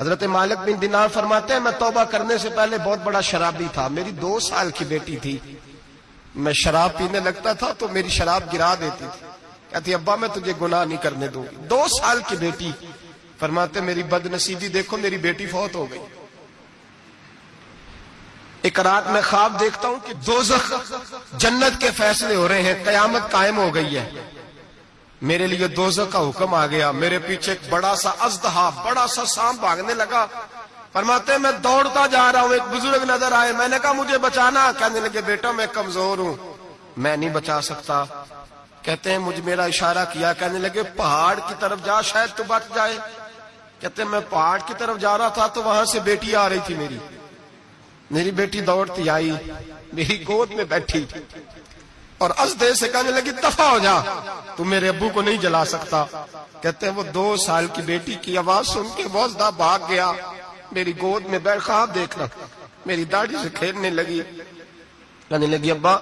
حضرت مالک بن دینار فرماتے ہیں، میں توبہ کرنے سے پہلے بہت بڑا شرابی تھا، میری دو سال کی بیٹی تھی۔ میں شراب پینے لگتا تھا تو میری شراب گرا دیتی تھی۔ کہتی، ابا، میں تجھے گناہ نہیں کرنے دوں گی۔ دو سال کی بیٹی۔ فرماتے، میری بد نصیبی دیکھو، میری بیٹی فوت ہو گئی۔ ایک رات میں خواب دیکھتا ہوں کہ دوزخ جنت کے فیصلے ہو رہے ہیں، قیامت قائم ہو گئی ہے۔ میرے لیے دوزخ کا حکم آ گیا۔ میرے پیچھے ایک بڑا سا ازدہا، بڑا سا سام بھاگنے لگا۔ فرماتے میں دوڑتا جا رہا ہوں، ایک بزرگ نظر آئے۔ میں نے کہا، مجھے بچانا۔ کہنے لگے، بیٹا، میں کمزور ہوں۔ میں نہیں بچا سکتا۔ کہتے ہیں مجھے میرا اشارہ کیا؟ کہنے لگے، پہاڑ کی طرف جا، شاید تو بچ جائے۔ کہتے ہیں، میں پہاڑ کی طرف جا رہا تھا تو وہاں سے بیٹی آ رہی تھی میری۔ میری بیٹی دوڑتی آئی، میری گود میں بیٹھی۔ اور ازدے سے کہنے لگی دفع ہو جا، تو میرے ابو کو نہیں جلا سکتا۔ کہتے ہیں، وہ دو سال کی بیٹی کی آواز سن کے بوزدہ بھاگ گیا۔ میری گود میں بیٹھ خواب دیکھنا میری داڑھی سے کھیلنے لگی۔ کہنے لگی، ابا،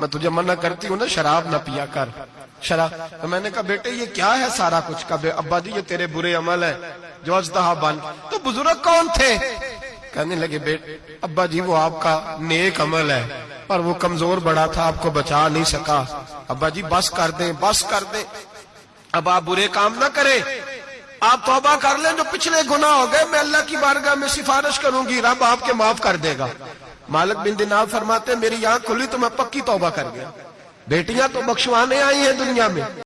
میں تجھے منع کرتی ہوں نا، شراب نہ پیا کر۔ شراب۔ تو میں نے کہا، بیٹے، یہ کیا ہے سارا کچھ؟ کبھی ابا جی یہ تیرے برے عمل ہے جو ازدہا بن۔ تو بزرگ کون تھے؟ کہنے لگے بیٹے ابا جی وہ آپ کا نیک عمل ہے۔ پر وہ کمزور بڑا تھا، آپ کو بچا نہیں سکا۔ ابا جی بس کر دیں، بس کر دیں۔ اب آپ برے کام نہ کریں۔ آپ توبہ کر لیں جو پچھلے گناہ ہو گئے۔ میں اللہ کی بارگاہ میں سفارش کروں گی، رب آپ کے معاف کر دے گا۔ مالک بن دینار فرماتے میری آنکھ کھلی تو میں پکی توبہ کر گیا۔ بیٹیاں تو بخشوانے آئی ہیں دنیا میں۔